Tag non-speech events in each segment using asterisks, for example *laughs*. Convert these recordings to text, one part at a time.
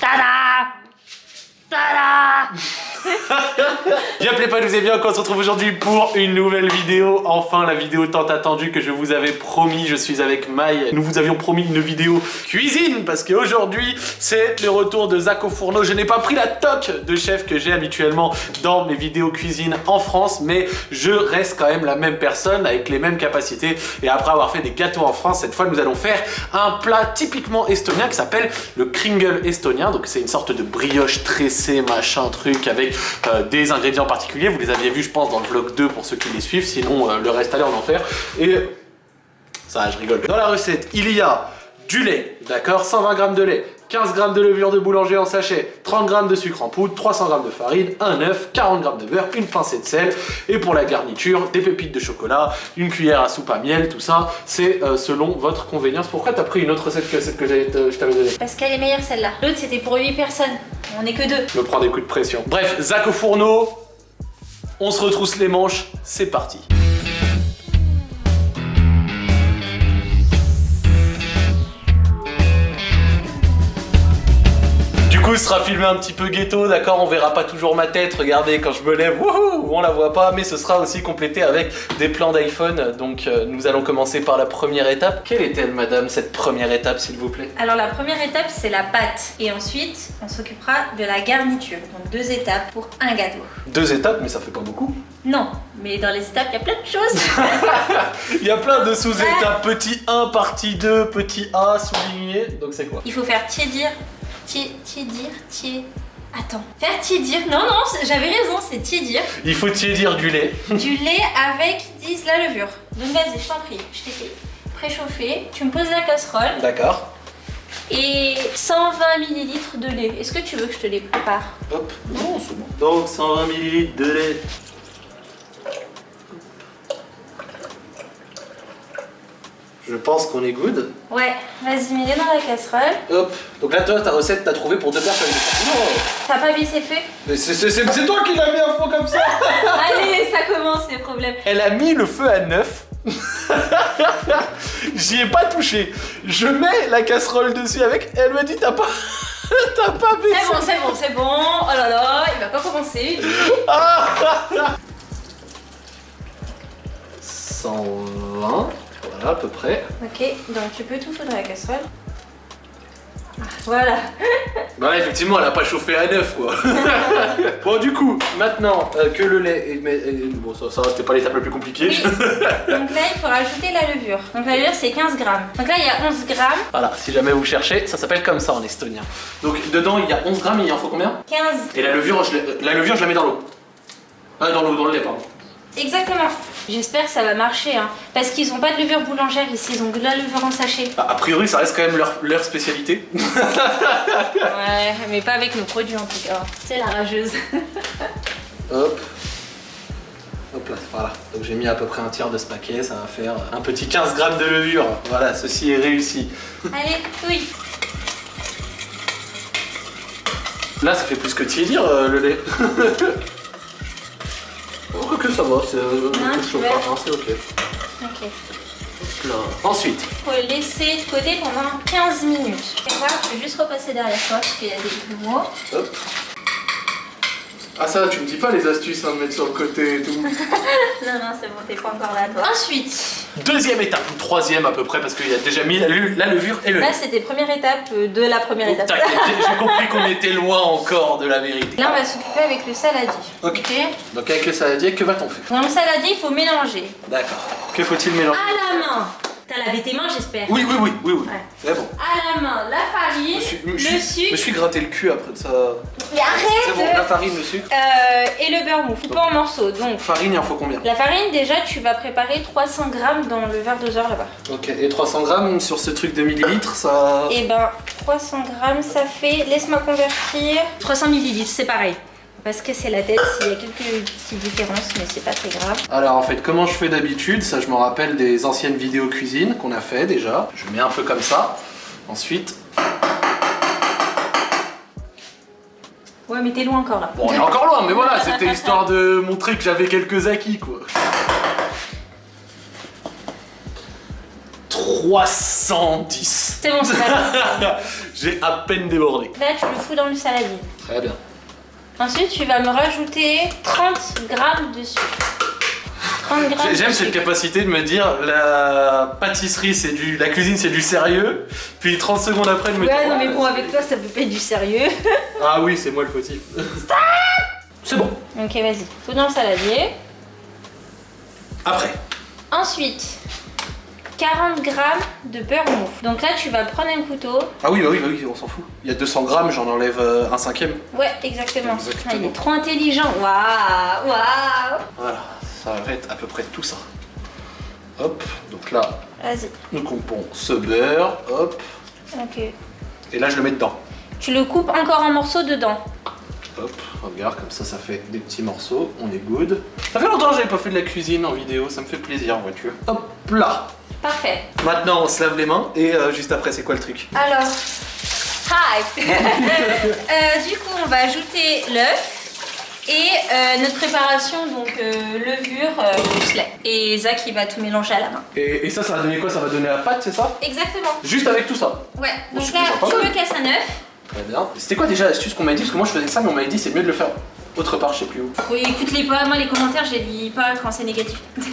ただただ Tada J'appelais pas, je vous bien, on se retrouve aujourd'hui pour une nouvelle vidéo. Enfin, la vidéo tant attendue que je vous avais promis. Je suis avec Maï. Nous vous avions promis une vidéo cuisine parce qu'aujourd'hui, c'est le retour de Zach au fourneau. Je n'ai pas pris la toque de chef que j'ai habituellement dans mes vidéos cuisine en France, mais je reste quand même la même personne avec les mêmes capacités. Et après avoir fait des gâteaux en France, cette fois, nous allons faire un plat typiquement estonien qui s'appelle le kringle estonien. Donc, c'est une sorte de brioche tressée, machin, truc avec euh, des ingrédients particuliers. Vous les aviez vus, je pense, dans le vlog 2 pour ceux qui les suivent. Sinon, euh, le reste, allez en enfer. Et ça, je rigole. Dans la recette, il y a du lait, d'accord? 120 g de lait, 15 g de levure de boulanger en sachet, 30 g de sucre en poudre, 300 g de farine, un œuf, 40 g de beurre, une pincée de sel, et pour la garniture, des pépites de chocolat, une cuillère à soupe à miel, tout ça, c'est euh, selon votre convenience. Pourquoi t'as pris une autre recette que celle que euh, je t'avais donnée? Parce qu'elle est meilleure celle-là. L'autre c'était pour 8 personnes. On est que deux. Je me prends des coups de pression. Bref, Zach au fourneau, on se retrousse les manches, c'est parti. Coup, ce sera filmé un petit peu ghetto, d'accord On verra pas toujours ma tête, regardez, quand je me lève, wouhou, on la voit pas, mais ce sera aussi complété avec des plans d'iPhone. Donc, euh, nous allons commencer par la première étape. Quelle est-elle, madame, cette première étape, s'il vous plaît? Alors la première étape c'est la pâte. Et ensuite on s'occupera de la garniture. Donc deux étapes pour un gâteau. Deux étapes, mais ça fait pas beaucoup. Non, mais dans les étapes il y a plein de choses. *laughs* Il y a plein de sous-étapes, petit 1, partie 2, petit A, souligné, donc c'est quoi? Il faut faire tiédir. Tié, tiédir, tié... Attends. Faire tiédir. Non, non, j'avais raison, c'est tiédir. Il faut tiédir du lait. du lait avec, disent, la levure. Donc vas-y, je t'en prie, je t'ai fait préchauffer. Tu me poses la casserole D'accord. et 120 ml de lait. Est-ce que tu veux que je te les prépare? Hop, non, c'est bon. Donc 120 ml de lait. Je pense qu'on est good. Ouais, vas-y, mets-les dans la casserole. Hop. Donc là, toi, ta recette, t'as trouvé pour deux personnes. Non, T'as pas baissé le feu mais c'est- toi qui l'as mis à fond comme ça. *laughs* Allez, ça commence les problèmes. Elle a mis le feu à neuf. *laughs* J'y ai pas touché. Je mets la casserole dessus avec. Elle me dit t'as pas, *laughs* t'as pas baissé. C'est bon, c'est bon, c'est bon. Oh là là, il va pas commencer. 120, voilà à peu près. Ok, donc tu peux tout foutre dans la casserole. Ah, Voilà. *laughs* Bah effectivement elle a pas chauffé à neuf quoi. *laughs* bon du coup, maintenant euh, que le lait est... mais- est- Bon ça, ça c'était pas l'étape la plus compliquée. Oui. Donc là, il faut rajouter la levure. Donc la levure, c'est 15 grammes. Donc là, il y a 11 grammes. voilà, si jamais vous cherchez, ça s'appelle comme ça en estonien. Donc dedans il y a 11 grammes, il en faut combien? 15. Et la levure, je, la- la levure je la mets dans l'eau. Ah dans l'eau, dans le lait pardon. Exactement. J'espère que ça va marcher. Hein. Parce qu'ils ont pas de levure boulangère ici. Ils ont de la levure en sachet. Bah, a priori ça reste quand même leur, leur spécialité. Ouais, mais pas avec nos produits en tout cas. C'est la rageuse. *laughs* Hop. Hop là, voilà. Donc j'ai mis à peu près un tiers de ce paquet, ça va faire un petit 15 grammes de levure. Voilà, ceci est réussi. Allez, oui. Là, ça fait plus que tiédir euh, le lait. *laughs* que ça va, c'est euh, pas, hein, c'est ok. Ok. Là. Ensuite, Faut le laisser de côté pendant 15 minutes. Je vais juste repasser derrière toi parce qu'il y a des hop. Ah ça, tu me dis pas les astuces hein, de mettre sur le côté et tout. *laughs* Non, non, c'est bon, t'es pas encore là toi. Ensuite, Deuxième étape, ou troisième à peu près, parce qu'il y a déjà mis la, levure et le là c'était première étape euh, de la première Donc, étape. *laughs* j'ai compris qu'on était loin encore de la vérité. Là, on va s'occuper avec le saladier. Ok. Donc avec le saladier, que va-t-on faire? Dans le saladier, il faut mélanger. D'accord. Que faut-il mélanger? À la main. T'as lavé tes mains, j'espère. Oui, oui, oui, oui, oui. Ouais. C'est bon. À la main, la farine, me suis, le suis- je me sucre. suis gratté le cul après de ça. Mais C'est bon, arrête la farine, le sucre. Euh, Et le beurre mou, coupé en morceaux. Donc, Farine, il en faut combien la farine, déjà, tu vas préparer 300 grammes dans le verre doseur là-bas. Ok, et 300 grammes sur ce truc de millilitres, ça... Et ben, 300 grammes, ça fait. Laisse-moi convertir. 300 millilitres, c'est pareil. Parce que c'est la tête, il y a quelques petites différences, mais c'est pas très grave. Alors en fait, comment je fais d'habitude Ça, je me rappelle des anciennes vidéos cuisine qu'on a fait déjà. Je mets un peu comme ça. Ensuite... Ouais, mais t'es loin encore là. Bon, on est encore loin, mais voilà, c'était *laughs* histoire de montrer que j'avais quelques acquis, quoi. 310. C'est bon, c'est. *laughs* J'ai à peine débordé. Là, tu le fous dans le saladier. Très bien. Ensuite, tu vas me rajouter 30 grammes de sucre. 30 grammes de J'aime cette capacité de me dire la pâtisserie c'est du. la cuisine c'est du sérieux, puis 30 secondes après de me Ouais, dire. non, mais bon, avec toi, ça peut pas être du sérieux. *laughs* Ah oui, c'est moi le fautif. c'est bon. Ok, vas-y. Fous dans le saladier. Après. Ensuite, 40 grammes de beurre mou. Donc là, tu vas prendre un couteau. Ah oui, bah oui, bah oui, on s'en fout. Il y a 200 grammes, j'en enlève euh, un cinquième. Ouais, exactement. Exactement. Ah, il est trop intelligent. Waouh, waouh. Voilà, ça va être à peu près tout ça. Hop, donc là, nous coupons ce beurre, hop, Ok. et là je le mets dedans. Tu le coupes encore en morceaux dedans. Hop, regarde, comme ça, ça fait des petits morceaux, on est good. Ça fait longtemps que j'avais pas fait de la cuisine en vidéo, ça me fait plaisir, vois-tu. Hop là Parfait. Maintenant, on se lave les mains, et euh, juste après, c'est quoi le truc Alors, hi. *laughs* Euh, du coup, on va ajouter l'œuf et euh, notre préparation, donc euh, levure, euh, lait. Et Zach, il va tout mélanger à la main. et, et ça, ça va donner quoi? Ça va donner la pâte, c'est ça? Exactement. Juste avec tout ça? Ouais. Bon, Donc c'est là, tu me casses un œuf. Très bien. C'était quoi déjà l'astuce qu'on m'a dit? Parce que moi je faisais ça, mais on m'avait dit c'est mieux de le faire autre part, je sais plus où. Oui, écoute-les pas. Moi, les commentaires, je les lis pas quand c'est négatif. *laughs* non,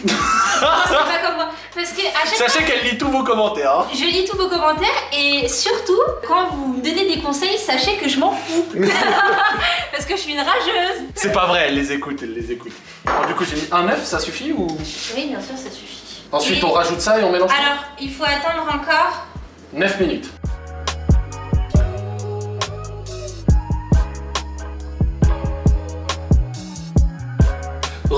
c'est pas comme moi. Parce que à chaque fois, Sachez qu'elle lit tous vos commentaires. Hein. je lis tous vos commentaires et surtout, quand vous me donnez des conseils, sachez que je m'en fous. *laughs* Parce que je suis une rageuse. C'est pas vrai, elle les écoute, elle les écoute. Alors, du coup, j'ai mis un œuf, ça suffit ou? Oui, bien sûr, ça suffit. Ensuite, Et- on rajoute ça et on mélange Alors, il faut attendre encore 9 minutes.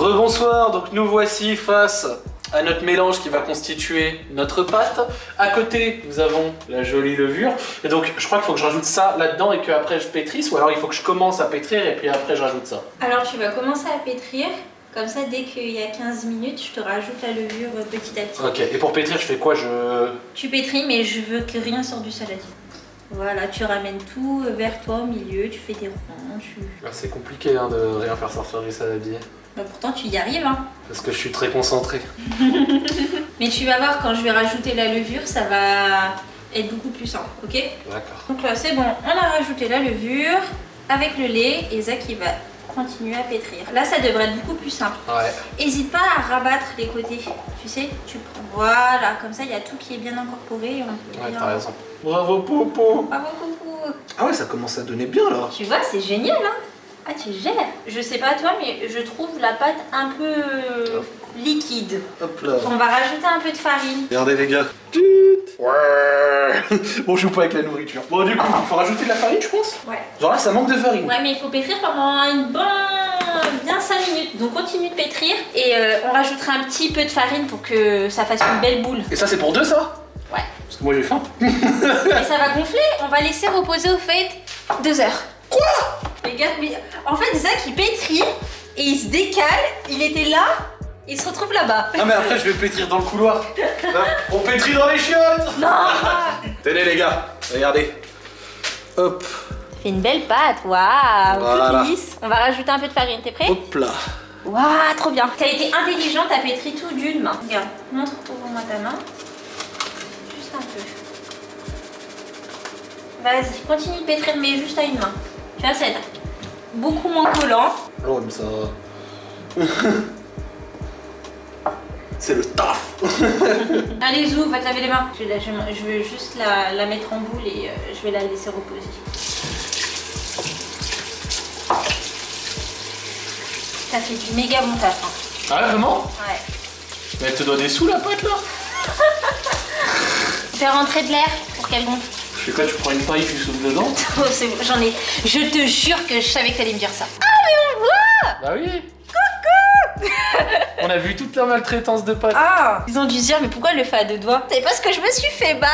Rebonsoir, donc nous voici face à notre mélange qui va constituer notre pâte. À côté, nous avons la jolie levure. Et donc, je crois qu'il faut que je rajoute ça là-dedans et qu'après je pétrisse, ou alors il faut que je commence à pétrir et puis après je rajoute ça. Alors tu vas commencer à pétrir, comme ça dès qu'il y a 15 minutes, je te rajoute la levure petit à petit. Ok, et pour pétrir, je fais quoi? Je... Tu pétris mais je veux que rien sorte du saladier. Voilà, tu ramènes tout vers toi au milieu, tu fais des ronds, tu... Ah, C'est compliqué hein, de rien faire sortir du saladier. Bah, pourtant tu y arrives hein. Parce que je suis très concentré. *laughs* Mais tu vas voir quand je vais rajouter la levure, ça va être beaucoup plus simple, ok? D'accord. Donc là c'est bon, on a rajouté la levure avec le lait et Zach il va continuer à pétrir. Là ça devrait être beaucoup plus simple. Ouais. Hésite pas à rabattre les côtés, tu sais, tu prends, voilà, comme ça il y a tout qui est bien incorporé et on peut Ouais, bien... t'as raison. Bravo, Popo Bravo, coucou Ah ouais, ça commence à donner bien, là. Tu vois, c'est génial, hein Ah, tu gères Je sais pas toi, mais je trouve la pâte un peu euh, liquide. Hop là. On va rajouter un peu de farine. Regardez, les gars. Ouais. *laughs* bon, je joue pas avec la nourriture. Bon, du coup, il faut rajouter de la farine, je pense Ouais. Genre là, ça manque de farine. Ouais, mais il faut pétrir pendant une bonne... bien 5 minutes. Donc continue de pétrir et euh, on rajoutera un petit peu de farine pour que ça fasse une belle boule. Et ça, c'est pour deux, ça? Ouais. Parce que moi, j'ai faim. *laughs* Et ça va gonfler. On va laisser reposer au fait deux heures. Quoi Les gars, mais en fait, Zach il pétrit et il se décale. Il était là, il se retrouve là-bas. Non, mais après, je vais pétrir dans le couloir. On pétrit dans les chiottes Non Tenez, les gars, regardez. Hop, Fait une belle pâte, waouh, Voilà. toute lisse. On va rajouter un peu de farine, t'es prêt hop là. Waouh, trop bien. T'as été intelligente, t'as pétri tout d'une main. Regarde, montre ouvre-moi ta main. Juste un peu. Vas-y, continue de pétrir, mais juste à une main. Ça être beaucoup moins collant. Oh, mais ça... *laughs* c'est le taf *laughs* Allez, Zou, va te laver les mains. Je, vais la- je vais- je vais juste la, la mettre en boule et euh, je vais la laisser reposer. T'as fait du méga bon taf. hein. Ah, vraiment? Ouais. Mais elle te doit des sous, la pâte, là? *laughs* Fais rentrer de l'air pour qu'elle gonfle. Fais quoi, tu prends une paille, tu souffles dedans *laughs* Oh, c'est bon, j'en ai. Je te jure que je savais que t'allais me dire ça. Ah, mais on voit Bah oui Coucou On a vu toute la maltraitance de pâte. Ah Ils ont dû se dire, mais pourquoi elle le fait à deux doigts? C'est parce que je me suis fait balle?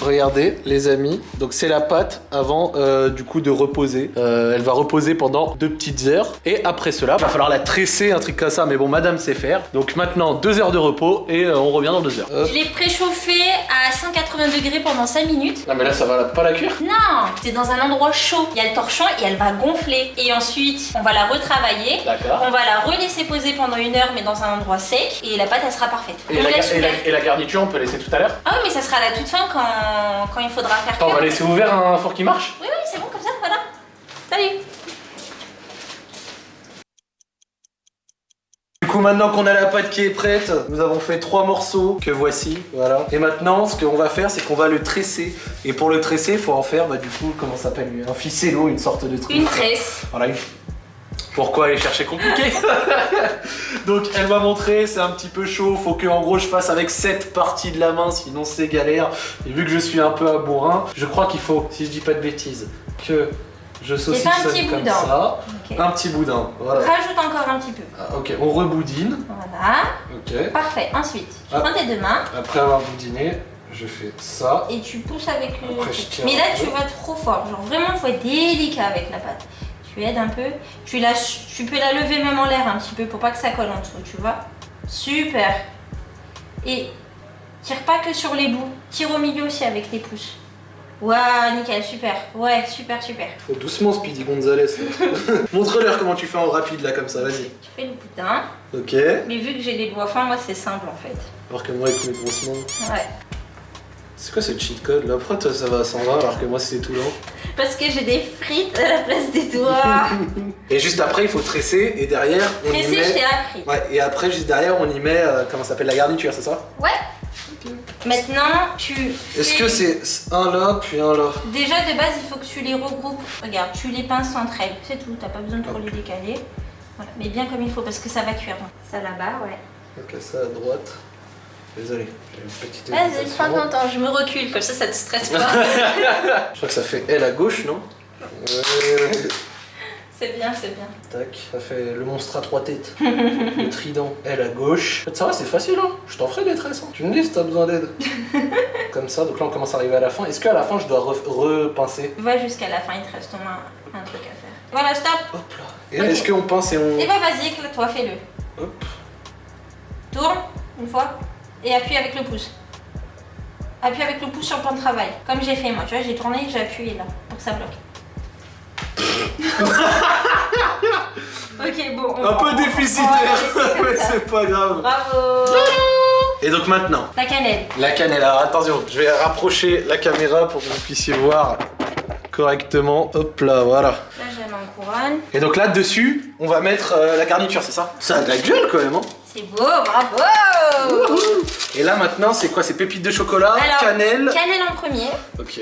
Regardez les amis, donc c'est la pâte avant euh, du coup de reposer. Euh, elle va reposer pendant deux petites heures et après cela, va falloir la tresser, un truc comme ça, mais bon madame sait faire. Donc maintenant deux heures de repos et euh, on revient dans deux heures. Hop. Je l'ai préchauffé à 180 degrés pendant 5 minutes. Ah mais là ça va pas la cuire? Non, c'est dans un endroit chaud. Il y a le torchon et elle va gonfler. Et ensuite, on va la retravailler. D'accord. On va la relaisser poser pendant une heure, mais dans un endroit sec. Et la pâte, elle sera parfaite. Et on la, laisse et, la, ouvert. et la garniture on peut laisser tout à l'heure? Ah oui, mais ça sera à la toute fin quand, quand il faudra faire Attends, on va laisser ouvert un four qui marche Oui, oui, c'est bon comme ça, voilà. Salut Du coup, maintenant qu'on a la pâte qui est prête, nous avons fait trois morceaux que voici, voilà. Et maintenant, ce qu'on va faire, c'est qu'on va le tresser. Et pour le tresser, il faut en faire, bah du coup, comment ça s'appelle lui Un ficello, une sorte de truc. Une tresse. Voilà, une... Pourquoi aller chercher compliqué *laughs* Donc elle m'a montré, c'est un petit peu chaud, faut que en gros je fasse avec cette partie de la main, sinon c'est galère. Et vu que je suis un peu à bourrin, je crois qu'il faut, si je dis pas de bêtises, que je saucissonne un petit comme boudin. ça. Un petit boudin, voilà. Rajoute encore un petit peu. Ah, ok, on reboudine. Voilà. Ok. Parfait. Ensuite, tu Ah. prends tes deux mains Après avoir boudiné, je fais ça. et tu pousses avec le. Après, je tiens Mais là, tu vas trop fort. Genre vraiment, faut être délicat avec la pâte. Tu aides un peu. Tu, la... tu peux la lever même en l'air un petit peu pour pas que ça colle en dessous, tu vois. Super. Et tire pas que sur les bouts. Tire au milieu aussi avec les pouces. Waouh, nickel, super. Ouais, super, super. Faut doucement Speedy Gonzalez. *laughs* Montre-leur comment tu fais en rapide là comme ça, vas-y. Tu fais le boudin. Ok. Mais vu que j'ai les doigts fins, moi, c'est simple en fait. Alors que moi avec mes grosses mains. Ouais. C'est quoi ce cheat code là? Pourquoi toi ça va à 120 alors que moi c'est tout lent Parce que j'ai des frites à la place des doigts. *laughs* Et juste après il faut tresser et derrière on y Pressé, je met. t'ai appris. Ouais, et après juste derrière on y met euh, comment ça s'appelle la garniture, c'est ça? Ouais. Maintenant, tu. Est-ce que c'est un là puis un là? Déjà de base, il faut que tu les regroupes. Regarde, tu les pinces entre elles. C'est tout, t'as pas besoin de trop les décaler. Voilà, mais bien comme il faut parce que ça va cuire. Ça là-bas, ouais. Ok, ça à droite. Désolé, j'ai une petite Vas-y, prends ton temps, je me recule, comme ça, ça te stresse pas. *laughs* Je crois que ça fait L à gauche, non *laughs* c'est bien, c'est bien. Tac, ça fait le monstre à trois têtes. le trident, L à gauche. Ça va, c'est facile, hein. Je t'en ferai des tresses. hein. Tu me dis si t'as besoin d'aide. *laughs* Comme ça, donc là on commence à arriver à la fin. Est-ce qu'à la fin je dois re- repincer? Va jusqu'à la fin, il te reste au moins un truc à faire. Voilà, stop. Hop là. Et est-ce qu'on pince et on. Et bah vas-y, éclate-toi, fais-le. Hop. Tourne, une fois, et appuie avec le pouce. Appuie avec le pouce sur le plan de travail. Comme j'ai fait moi, tu vois, j'ai tourné, j'ai appuyé là, pour que ça bloque. *laughs* ok, bon. on- Un peu on- déficitaire, mais *laughs* c'est pas grave. Bravo Et donc maintenant, La cannelle. la cannelle. Alors attention, je vais rapprocher la caméra pour que vous puissiez voir correctement. Hop là, voilà. Là, j'ai en couronne. Et donc là dessus, on va mettre euh, la garniture, c'est ça? Ça a de la gueule quand même, hein C'est beau, bravo Et là maintenant, c'est quoi? C'est pépites de chocolat, Alors, cannelle. Cannelle en premier. Ok.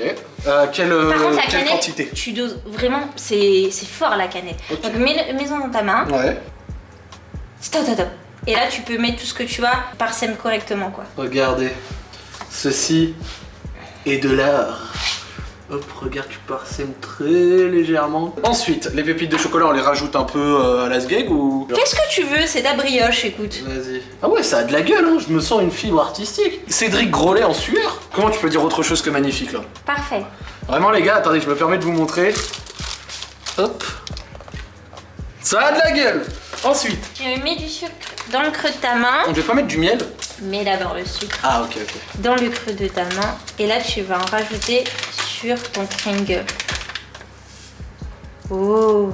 Euh, quelle Par contre, la quelle cannelle, quantité? tu doses vraiment, c'est fort la cannelle. Ok. Donc mets- mets-en dans ta main. Ouais. Stop, stop, stop. Et là, tu peux mettre tout ce que tu as, parsème correctement, quoi. Regardez, ceci est de l'art. Hop, regarde, tu parsèmes très légèrement. Ensuite, les pépites de chocolat, on les rajoute un peu euh, à la sgeg ou? Qu'est-ce que tu veux? C'est ta brioche, écoute. Vas-y. Ah ouais, ça a de la gueule, hein. je me sens une fibre artistique. Cédric Grolet en sueur. Comment tu peux dire autre chose que magnifique là? Parfait. Vraiment les gars, attendez, je me permets de vous montrer. Hop. Ça a de la gueule. Ensuite, Tu mets du sucre dans le creux de ta main. on ne pas mettre du miel? Mets d'abord le sucre Ah ok ok. dans le creux de ta main. Et là, tu vas en rajouter sur ton Kringle. Oh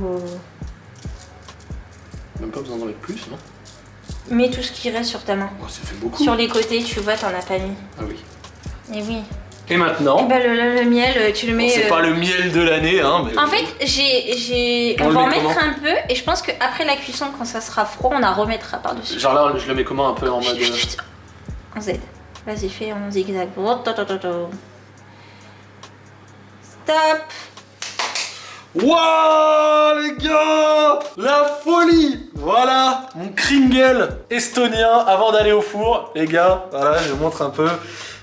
Même pas besoin d'en mettre plus, non? Mets tout ce qui reste sur ta main. Oh, Ça fait beaucoup. Sur les côtés, tu vois, t'en as pas mis. Ah oui. Et oui. Et Et maintenant, bah, le, le- le miel, euh, tu le bon, mets. c'est euh, pas le miel de l'année, hein, mais... En fait, j'ai, j'ai... On on va en met mettre un peu et je pense qu'après la cuisson, quand ça sera froid, on en remettra par-dessus. Genre là, je le mets comment un peu en mode... Chut, chut, chut. En Z. Vas-y, fais en zigzag. To, to, to, to. Stop Wouah les gars La folie Voilà mon Kringle estonien avant d'aller au four. Les gars, voilà, je vous montre un peu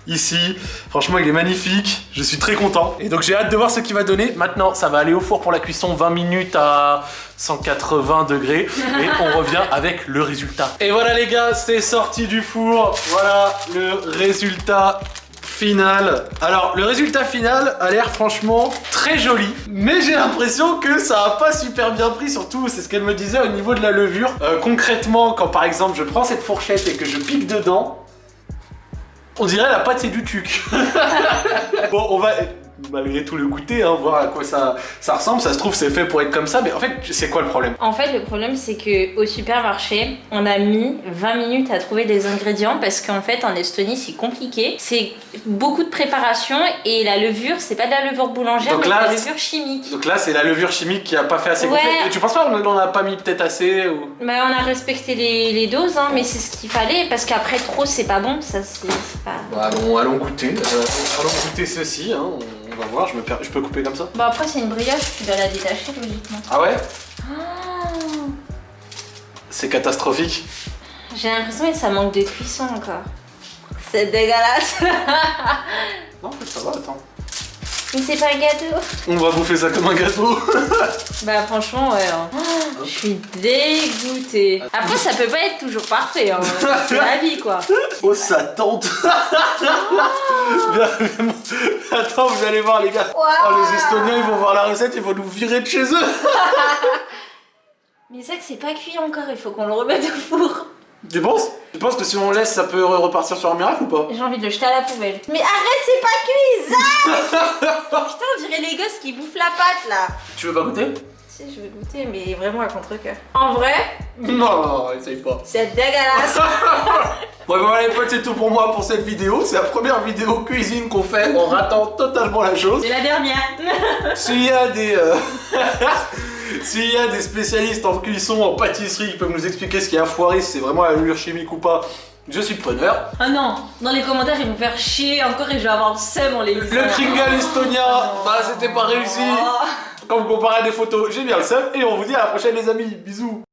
ici. Franchement, il est magnifique. Je suis très content. Et donc j'ai hâte de voir ce qu'il va donner. Maintenant, ça va aller au four pour la cuisson 20 minutes à 180 degrés. Et on revient avec le résultat. Et voilà les gars, c'est sorti du four. Voilà le résultat Alors, le résultat final a l'air franchement très joli, mais j'ai l'impression que ça a pas super bien pris, surtout, c'est ce qu'elle me disait au niveau de la levure. Euh, concrètement, quand par exemple je prends cette fourchette et que je pique dedans, on dirait la pâte c'est du tuc. *laughs* bon, on va malgré tout le goûter, hein, voir à quoi ça, ça ressemble. Ça se trouve, c'est fait pour être comme ça, mais en fait, c'est quoi le problème? En fait, le problème, c'est que au supermarché, on a mis 20 minutes à trouver des ingrédients parce qu'en fait, en Estonie, c'est compliqué. C'est beaucoup de préparation et la levure, c'est pas de la levure boulangère, Donc mais là, de la levure chimique. Donc là, c'est la levure chimique qui a pas fait assez Ouais. gonfler. Et Tu penses pas qu'on en a pas mis peut-être assez ou... Bah, on a respecté les, les doses, hein, mais c'est ce qu'il fallait parce qu'après, trop, c'est pas bon. Ça, c'est pas. Bon, allons, allons goûter. Euh, allons goûter ceci. Hein. On on va voir. Je, me per- je peux couper comme ça Bon, après, c'est une brioche, tu dois la détacher logiquement. Ah ouais Oh, C'est catastrophique. J'ai l'impression que ça manque de cuisson encore. C'est dégueulasse. Non, en fait, ça va. Attends. Mais c'est pas un gâteau. On va bouffer ça comme un gâteau. *laughs* Bah franchement ouais. hein. Oh, je suis dégoûtée. Après ça peut pas être toujours parfait. Hein. C'est la vie quoi. *laughs* oh, ça tente. Bien, vraiment. Attends, vous allez voir, les gars. Oh, les Estoniens, ils vont voir la recette, ils vont nous virer de chez eux. *laughs* Mais c'est que c'est pas cuit encore. Il faut qu'on le remette au four. Tu penses? Tu penses que si on laisse, ça peut re- repartir sur un miracle ou pas? J'ai envie de le jeter à la poubelle. Mais arrête c'est pas cuit *laughs* Putain on dirait les gosses qui bouffent la pâte là. Tu veux pas goûter? Si je vais goûter mais vraiment à contre-cœur. En vrai *laughs* Non, essaye pas. c'est dégueulasse. *laughs* Bon, voilà les potes, c'est tout pour moi pour cette vidéo. C'est la première vidéo cuisine qu'on fait en ratant totalement la chose. C'est la dernière. S'il y a des... euh, S'il y a des spécialistes en cuisson, en pâtisserie qui peuvent nous expliquer ce qui a foiré, si c'est vraiment la levure chimique ou pas, je suis preneur. Ah non, dans les commentaires ils vont faire chier encore et je vais avoir le seum en les lisant. Le Kringle estonien, bah c'était pas réussi. Oh. Quand vous comparez à des photos, j'ai bien le seum. Et on vous dit à la prochaine les amis. Bisous